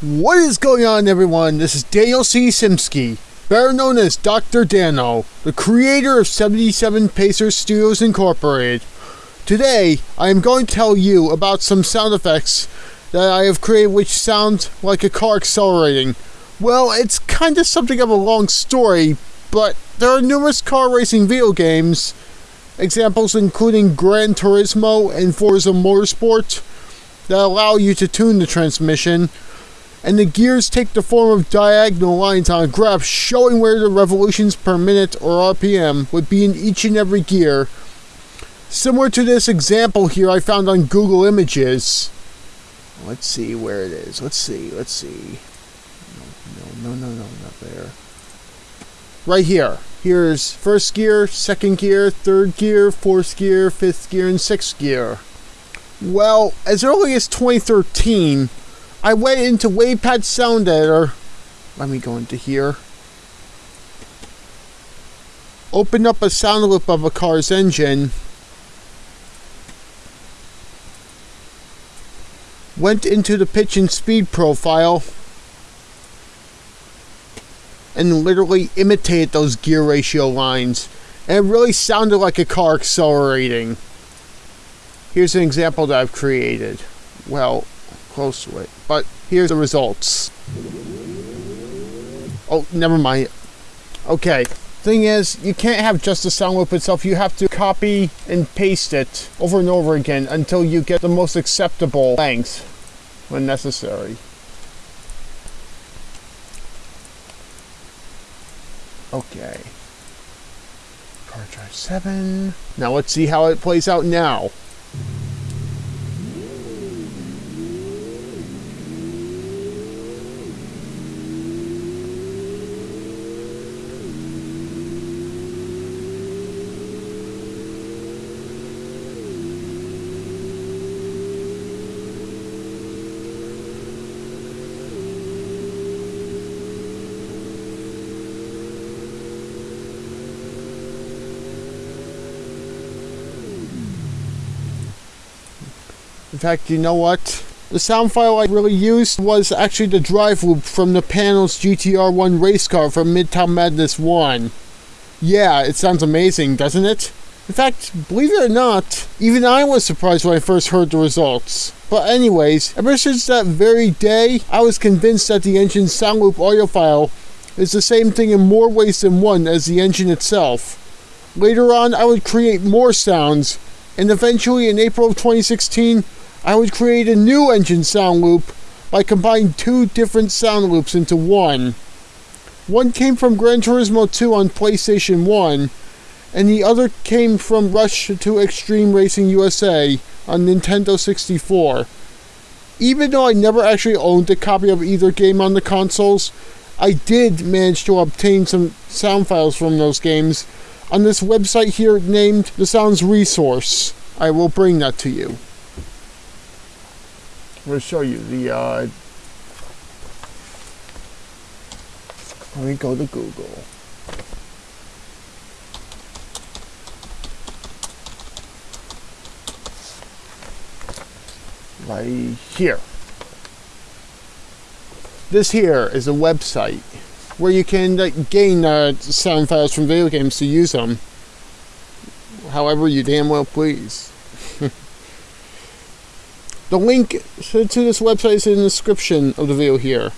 What is going on, everyone? This is Daniel C. Simsky, better known as Dr. Dano, the creator of 77 Pacers Studios Incorporated. Today, I am going to tell you about some sound effects that I have created which sound like a car accelerating. Well, it's kind of something of a long story, but there are numerous car racing video games, examples including Gran Turismo and Forza Motorsport, that allow you to tune the transmission and the gears take the form of diagonal lines on a graph showing where the revolutions per minute or RPM would be in each and every gear. Similar to this example here I found on Google Images. Let's see where it is. Let's see, let's see. No, no, no, no, not there. Right here. Here's first gear, second gear, third gear, fourth gear, fifth gear, and sixth gear. Well, as early as 2013, I went into WavePad Sound Editor. Let me go into here. Open up a sound loop of a car's engine. Went into the pitch and speed profile. And literally imitated those gear ratio lines. And it really sounded like a car accelerating. Here's an example that I've created. Well, close to it. But here's the results. Oh, never mind. Okay. Thing is, you can't have just the sound loop itself. You have to copy and paste it over and over again until you get the most acceptable length when necessary. Okay. Car drive 7. Now let's see how it plays out now. In fact, you know what? The sound file I really used was actually the drive loop from the Panoz GTR1 race car from Midtown Madness 1. Yeah, it sounds amazing, doesn't it? In fact, believe it or not, even I was surprised when I first heard the results. But anyways, ever since that very day, I was convinced that the engine's sound loop audio file is the same thing in more ways than one as the engine itself. Later on, I would create more sounds, and eventually in April of 2016, I would create a new engine sound loop by combining two different sound loops into one. One came from Gran Turismo 2 on PlayStation 1, and the other came from Rush 2 Extreme Racing USA on Nintendo 64. Even though I never actually owned a copy of either game on the consoles, I did manage to obtain some sound files from those games on this website here named the Sounds Resource. I will bring that to you. I'm going to show you the. Uh, let me go to Google. Right here. This here is a website where you can uh, gain uh, sound files from video games to use them however you damn well please. the link to this website is in the description of the video here.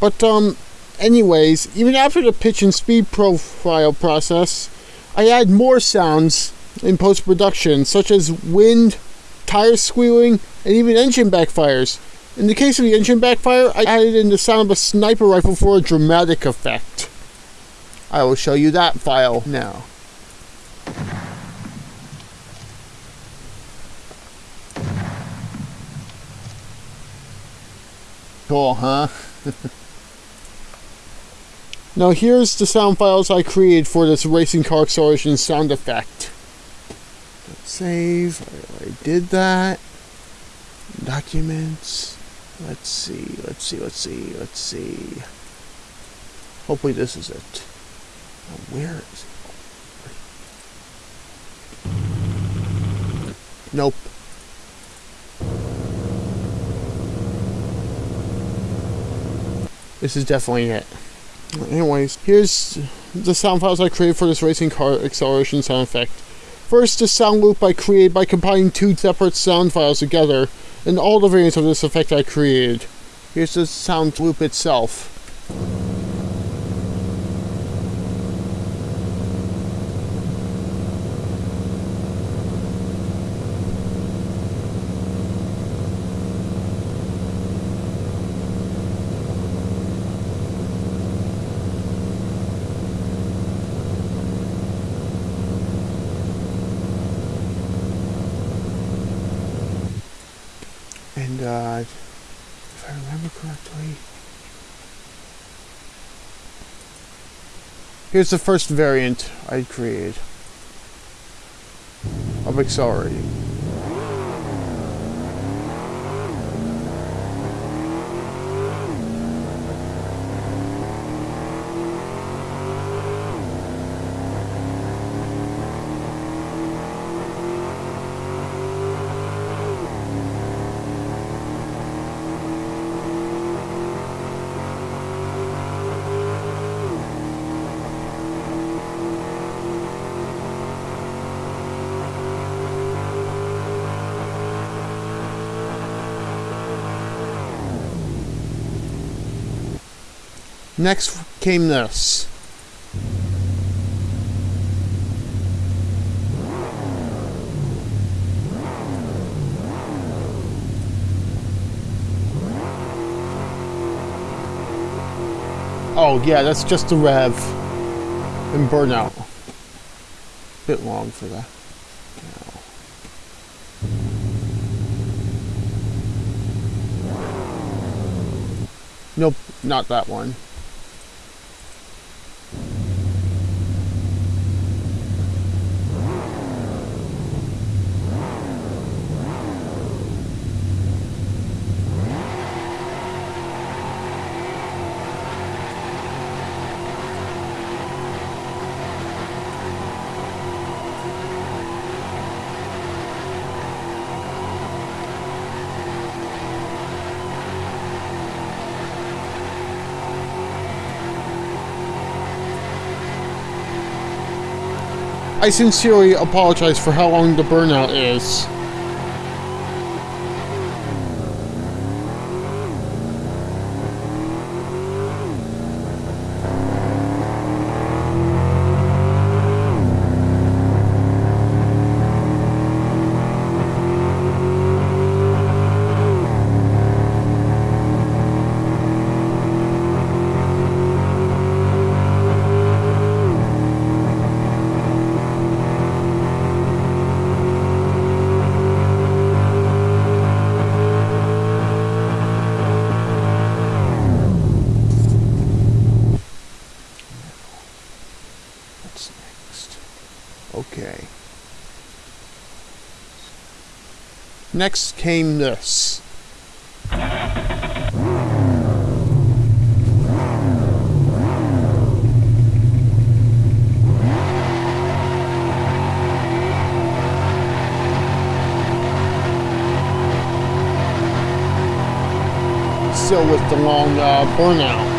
But um, anyways, even after the pitch and speed profile process, I add more sounds in post-production, such as wind, tire squealing, and even engine backfires. In the case of the engine backfire, I added in the sound of a sniper rifle for a dramatic effect. I will show you that file now. Cool, huh? now here's the sound files I created for this racing car acceleration sound effect. Let's save, I did that. Documents. Let's see, let's see, let's see, let's see. Hopefully this is it. Now where is it? Nope. This is definitely it. Anyways, here's the sound files I created for this racing car acceleration sound effect. First, the sound loop I created by combining two separate sound files together, and all the variants of this effect I created. Here's the sound loop itself. Uh, if I remember correctly, here's the first variant I created of accelerating. Next came this. Oh yeah, that's just the rev and burnout. Bit long for that. Nope, not that one. I sincerely apologize for how long the burnout is. Next came this. Still with the long uh, burnout.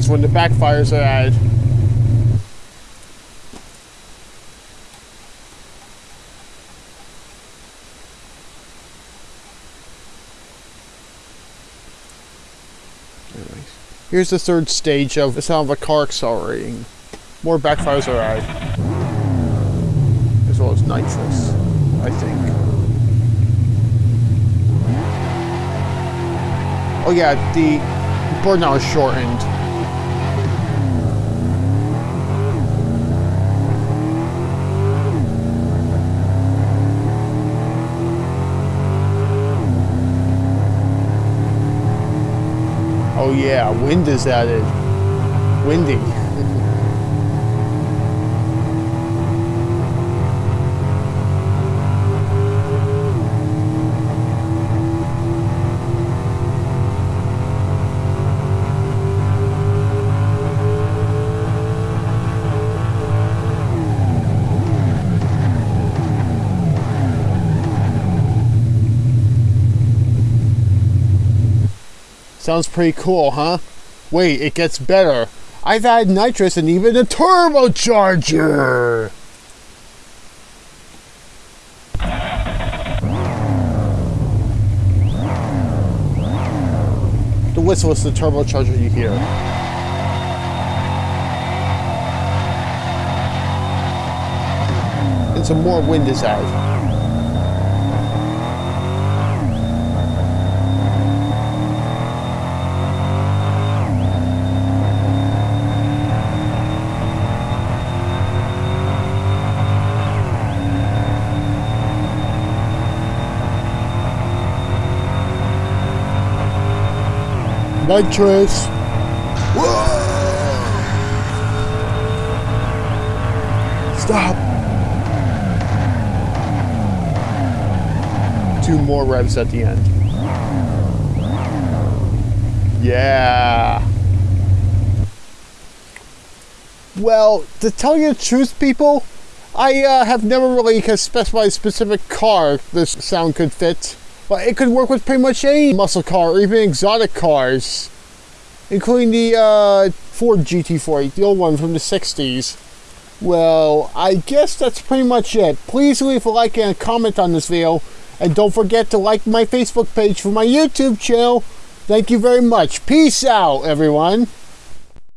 That's when the backfires are. Anyways, here's the third stage of the sound of a car accelerating. More backfires are added. As well as nitrous, I think. Oh yeah, the burnout is shortened. Oh yeah, wind is added. Windy. Sounds pretty cool, huh? Wait, it gets better. I've added nitrous and even a turbocharger! The whistle is the turbocharger you hear. And some more wind is added. Nitrous. Stop. Two more revs at the end. Yeah. Well, to tell you the truth, people, I uh, have never really specified a specific car this sound could fit. But it could work with pretty much any muscle car or even exotic cars, including the uh, Ford GT40, the old one from the 60s. Well, I guess that's pretty much it. Please leave a like and a comment on this video, and don't forget to like my Facebook page for my YouTube channel. Thank you very much. Peace out, everyone.